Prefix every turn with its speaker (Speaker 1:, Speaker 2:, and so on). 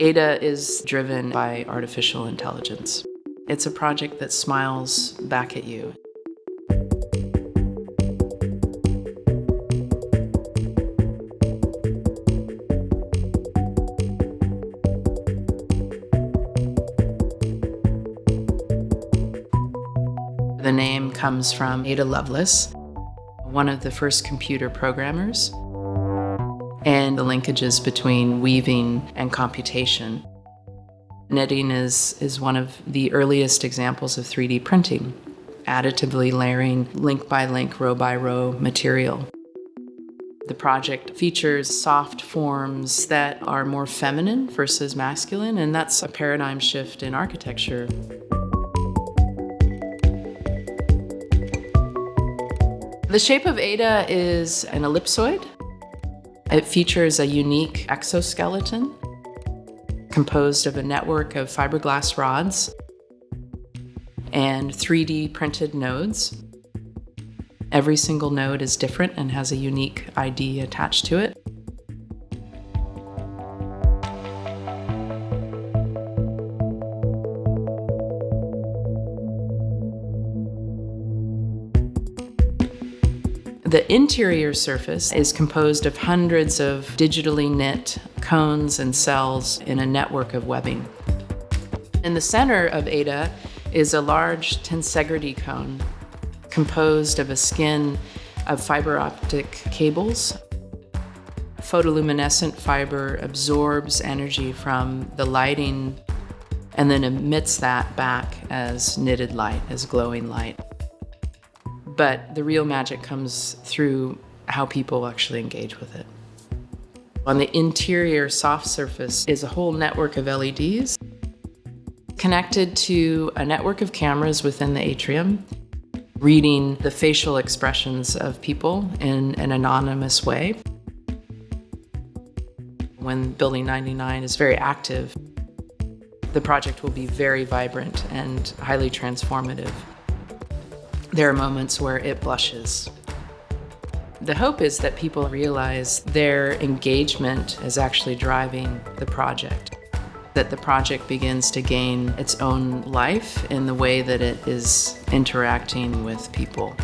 Speaker 1: Ada is driven by artificial intelligence. It's a project that smiles back at you. The name comes from Ada Lovelace, one of the first computer programmers, and the linkages between weaving and computation. Knitting is, is one of the earliest examples of 3D printing, additively layering link by link, row by row material. The project features soft forms that are more feminine versus masculine, and that's a paradigm shift in architecture. The shape of Ada is an ellipsoid. It features a unique exoskeleton composed of a network of fiberglass rods and 3D printed nodes. Every single node is different and has a unique ID attached to it. The interior surface is composed of hundreds of digitally knit cones and cells in a network of webbing. In the center of Ada is a large tensegrity cone composed of a skin of fiber optic cables. Photoluminescent fiber absorbs energy from the lighting and then emits that back as knitted light, as glowing light but the real magic comes through how people actually engage with it. On the interior soft surface is a whole network of LEDs connected to a network of cameras within the atrium, reading the facial expressions of people in an anonymous way. When Building 99 is very active, the project will be very vibrant and highly transformative there are moments where it blushes. The hope is that people realize their engagement is actually driving the project, that the project begins to gain its own life in the way that it is interacting with people.